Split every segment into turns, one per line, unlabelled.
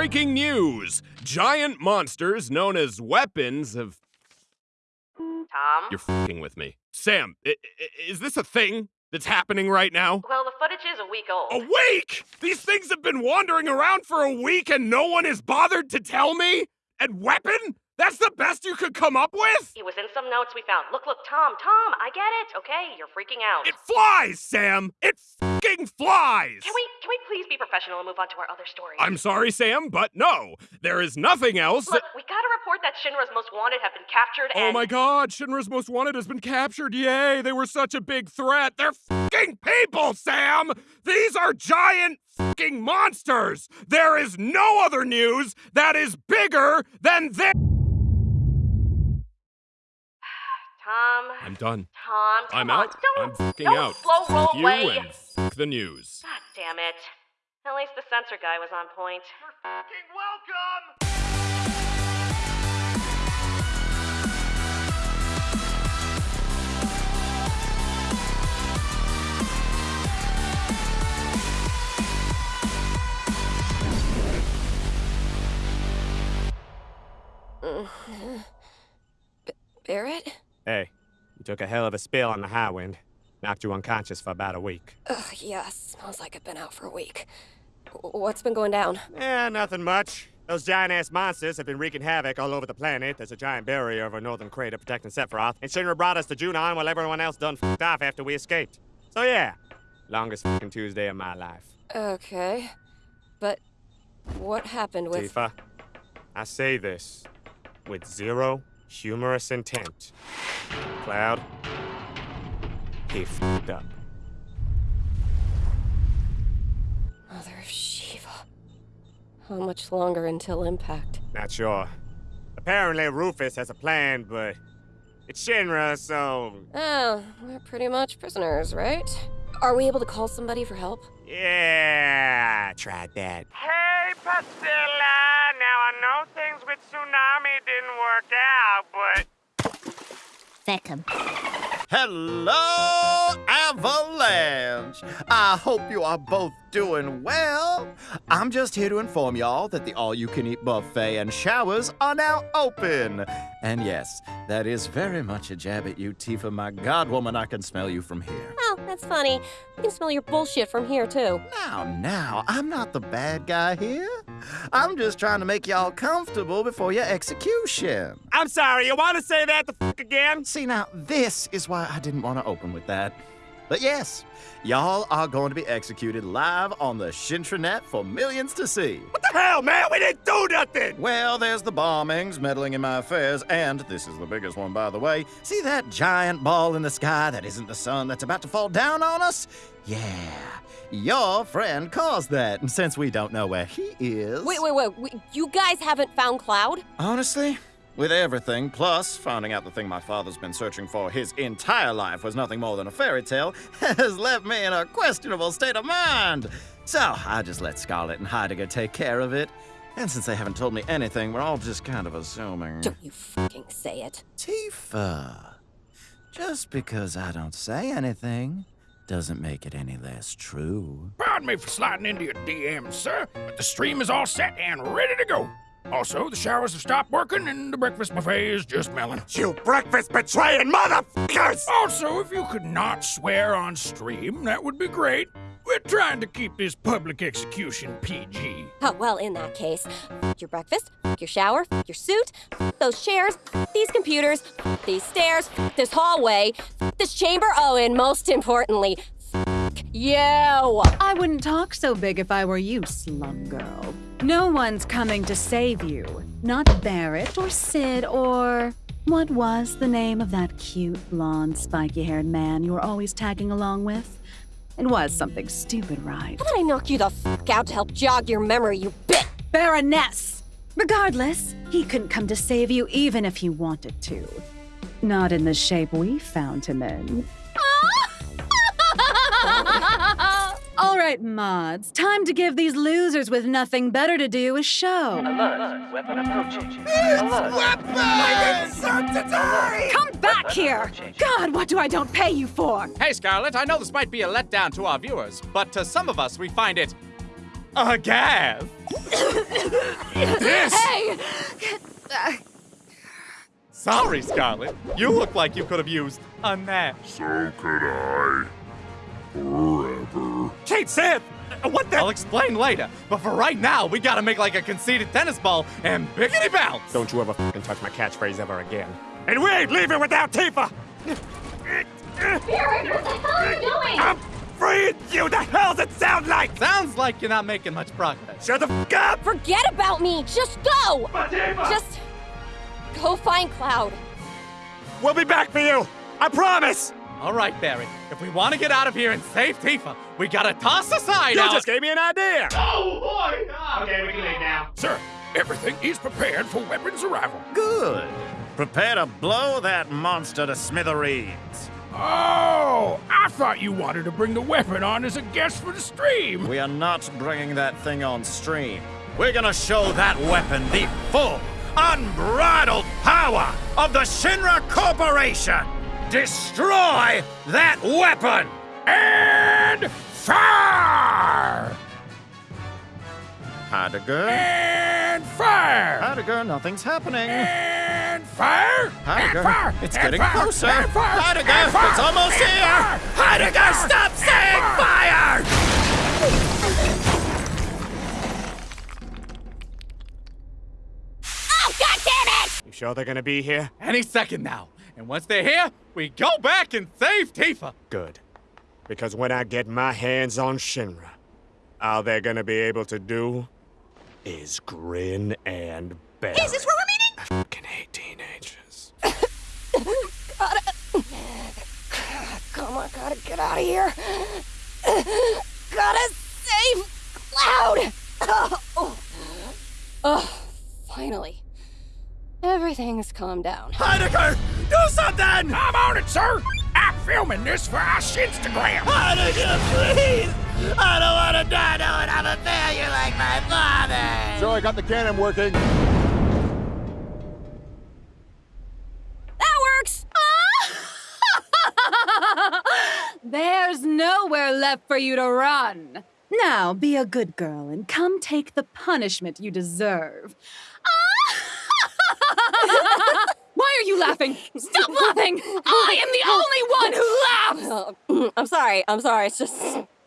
Breaking news! Giant monsters known as weapons have.
Tom?
You're fing with me. Sam, i- i- is this a thing that's happening right now?
Well, the footage is a week old.
A week? These things have been wandering around for a week and no one has bothered to tell me? And weapon? That's the best you could come up with?
It was in some notes we found. Look, look, Tom, Tom, I get it. Okay, you're freaking out.
It flies, Sam! It fucking flies!
Can we can we please be professional and move on to our other story?
I'm sorry, Sam, but no. There is nothing else.
Look, we got a report that Shinra's most wanted have been captured
Oh my god, Shinra's Most Wanted has been captured. Yay, they were such a big threat. They're fucking people, Sam! These are giant fucking monsters! There is no other news that is bigger than this.
Tom.
I'm done.
Tom,
I'm
on,
out.
Don't,
I'm fucking
don't
out.
slow roll
you
away.
and fuck the news.
God damn it. At least the censor guy was on point.
You're Fucking welcome!
Barret?
Hey, you took a hell of a spill on the Highwind. Knocked you unconscious for about a week.
Ugh, yeah, smells like I've been out for a week. What's been going down?
Eh, nothing much. Those giant ass monsters have been wreaking havoc all over the planet. There's a giant barrier over northern crater protecting Sephiroth, and Shinra brought us to Junon while everyone else done f***ed off after we escaped. So yeah, longest fucking Tuesday of my life.
Okay. But what happened with.
Tifa, I say this with zero humorous intent. Cloud, he f***ed up.
Mother of Shiva. How much longer until impact?
Not sure. Apparently Rufus has a plan, but it's Shinra, so
Oh, we're pretty much prisoners, right? Are we able to call somebody for help?
yeah, I tried that. Hey, Pastilla! Now I know things with Tsunami didn't work out, but
Second.
Hello, Avalanche! I hope you are both doing well. I'm just here to inform y'all that the all you can eat buffet and showers are now open. And yes, that is very much a jab at you, Tifa, my god, woman, I can smell you from here.
Oh, that's funny. I can smell your bullshit from here, too.
Now, now, I'm not the bad guy here. I'm just trying to make y'all comfortable before your execution.
I'm sorry, you want to say that the f again?
See, now, this is why I didn't want to open with that. But yes, y'all are going to be executed live on the Shintranet for millions to see.
What the hell, man? We didn't do nothing!
Well, there's the bombings, meddling in my affairs, and this is the biggest one, by the way. See that giant ball in the sky that isn't the sun that's about to fall down on us? Yeah, your friend caused that, and since we don't know where he is.
Wait, wait, wait. wait. You guys haven't found Cloud?
Honestly, with everything, plus finding out the thing my father's been searching for his entire life was nothing more than a fairy tale, has left me in a questionable state of mind. So I just let Scarlet and Heidegger take care of it. And since they haven't told me anything, we're all just kind of assuming.
Don't you fucking say it.
Tifa, just because I don't say anything doesn't make it any less true.
Pardon me for sliding into your DMs, sir, but the stream is all set and ready to go. Also, the showers have stopped working and the breakfast buffet is just melon.
You breakfast betraying motherfuckers!
Also, if you could not swear on stream, that would be great. We're trying to keep this public execution PG.
Oh, well, in that case, f- your breakfast, f- your shower, your suit, those chairs, these computers, these stairs, this hallway, this chamber, oh, and most importantly, f- you!
I wouldn't talk so big if I were you, slum girl. No one's coming to save you. Not Barret or Cid or. What was the name of that cute, blonde, spiky haired man you were always tagging along with? It was something stupid, right?
How did I knock you the f out to help jog your memory, you bit?
Baroness! Regardless, he couldn't come to save you even if he wanted to. Not in the shape we found him in. Right, mods, time to give these losers with nothing better to do a show. Come back here! God, what do I don't pay you for?
Hey, Scarlet, I know this might be a letdown to our viewers, but to some of us, we find it a
aghast.
This?
Hey!
Sorry, Scarlet. You look like you could have used a nap.
So could I. Forever.
Cait Sith! What the? I'll explain later. But for right now, we gotta make like a conceited tennis ball and biggity bounce.
Don't you ever fucking touch my catchphrase ever again. And we ain't leaving without Tifa!
Barret, what the hell are you doing?
I'm freeing you! The hell's it sound like?
Sounds like you're not making much progress.
Shut the fuck up!
Forget about me. Just go. Just go find Cloud.
We'll be back for you! I promise!
All right, Barry. If we want to get out of here and save Tifa, we gotta toss aside
You
our-
just gave me an idea!
Oh boy!
Okay, we can leave now.
Sir, everything is prepared for weapons arrival.
Good. Prepare to blow that monster to smithereens.
Oh, I thought you wanted to bring the weapon on as a guest for the stream.
We are not bringing that thing on stream. We're gonna show that weapon the full, unbridled power of the Shinra Corporation! Destroy that weapon!
And fire!
Heidegger?
And fire!
Heidegger, nothing's happening.
And fire!
Heidegger,
and fire!
it's
and
getting
fire!
closer.
And fire!
Heidegger,
and fire!
it's almost
and
here.
fire!
Heidegger,
and fire!
stop saying
And
fire!
Oh, God damn it!
You sure they're gonna be here?
Any second now. And once they're here, we go back and save Tifa.
Good. Because when I get my hands on Shinra, all they're gonna be able to do is grin and bear.
Is this where we're meeting?
I fucking hate teenagers.
Come on, gotta get out of here. Gotta save Cloud. Oh, oh, finally. Everything's calmed down.
Heidegger, do something!
I'm on it, sir! I'm filming this for our Shinstagram!
Heidegger, please! I don't want to die knowing I'm a failure like my father!
So I got the cannon working.
That works.
There's nowhere left for you to run. Now be a good girl and come take the punishment you deserve. Why are you laughing? Stop laughing! I am the only one who laughs!
Oh, I'm sorry. I'm sorry. It's just.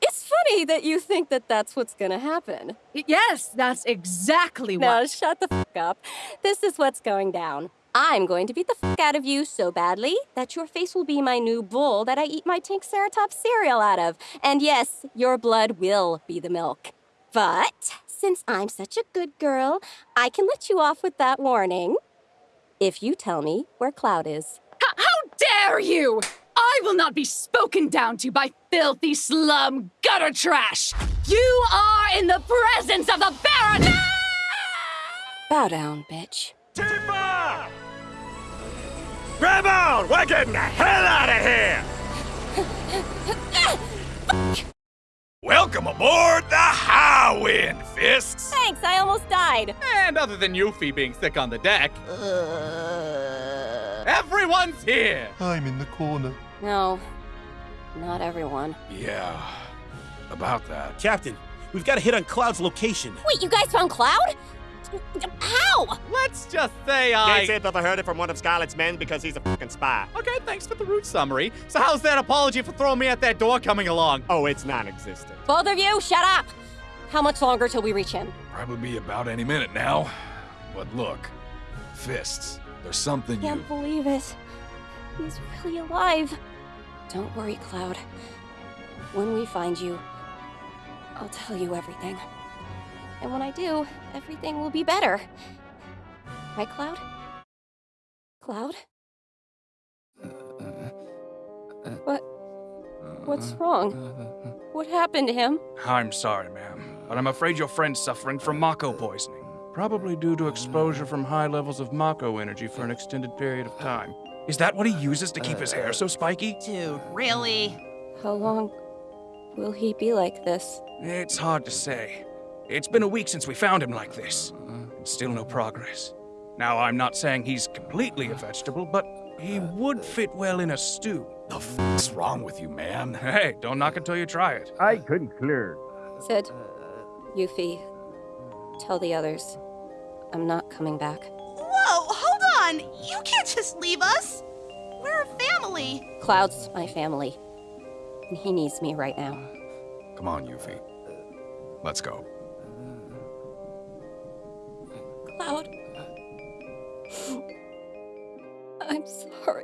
It's funny that you think that that's what's gonna happen.
Yes, that's exactly what- Now
shut the fuck up. This is what's going down. I'm going to beat the fuck out of you so badly that your face will be my new bowl that I eat my Triceratops cereal out of. And yes, your blood will be the milk. But since I'm such a good girl, I can let you off with that warning. If you tell me where Cloud is.
H- how dare you! I will not be spoken down to by filthy slum gutter trash! You are in the presence of the Baron!
Bow down, bitch.
Tifa! Grab on! We're getting the hell out of here!
Welcome aboard the Highwind, Fists!
Thanks, I almost died.
And other than Yuffie being sick on the deck, everyone's here.
I'm in the corner.
No, not everyone.
Yeah, about that.
Captain, we've got a hit on Cloud's location.
Wait, you guys found Cloud? How?
Let's just say I.
Can't say I've ever heard it from one of Scarlet's men because he's a fucking spy.
Okay, thanks for the route summary. So how's that apology for throwing me at that door coming along?
Oh, it's non-existent.
Both of you, shut up! How much longer till we reach him?
Probably be about any minute now. But look, Fists, there's something you.
Can't believe it. He's really alive. Don't worry, Cloud. When we find you, I'll tell you everything. And when I do, everything will be better. Right, Cloud? Cloud? What? What's wrong? What happened to him?
I'm sorry, ma'am, but I'm afraid your friend's suffering from Mako poisoning. Probably due to exposure from high levels of Mako energy for an extended period of time. Is that what he uses to keep his hair so spiky?
Dude, really?
How long will he be like this?
It's hard to say. It's been a week since we found him like this, mm-hmm. and still no progress. Now, I'm not saying he's completely a vegetable, but he would fit well in a stew.
The f***'s wrong with you, man?
Hey, don't knock until you try it.
I couldn't
clear. Cid, Yuffie, tell the others I'm not coming back.
Whoa, hold on! You can't just leave us! We're a family!
Cloud's my family, and he needs me right now.
Come on, Yuffie. Uh, let's go.
Cloud. I'm sorry.